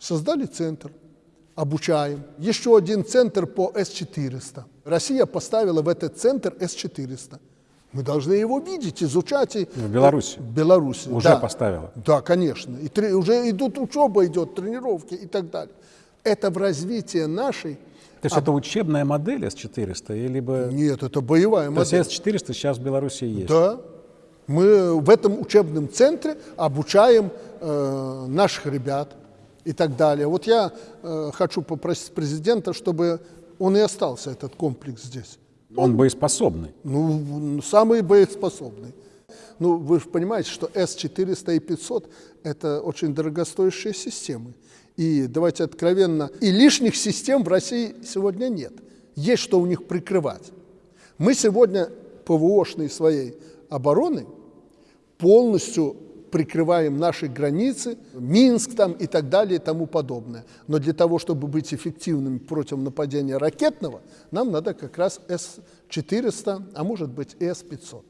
Создали центр, обучаем. Еще один центр по С-400. Россия поставила в этот центр С-400. Мы должны его видеть, изучать. И... В Беларуси? В Беларуси, Уже да. поставила? Да, конечно. И тре- уже идут учеба, идет тренировки и так далее. Это в развитии нашей... То есть это учебная модель С-400? Или бы... Нет, это боевая То есть модель. С-400 сейчас в Беларуси есть? Да. Мы в этом учебном центре обучаем э, наших ребят и так далее. Вот я э, хочу попросить президента, чтобы он и остался, этот комплекс здесь. Он боеспособный. Ну, самый боеспособный. Ну, вы же понимаете, что С-400 и 500 – это очень дорогостоящие системы. И давайте откровенно, и лишних систем в России сегодня нет. Есть что у них прикрывать. Мы сегодня ПВОшной своей обороны полностью прикрываем наши границы, Минск там и так далее и тому подобное. Но для того, чтобы быть эффективными против нападения ракетного, нам надо как раз С-400, а может быть и С-500.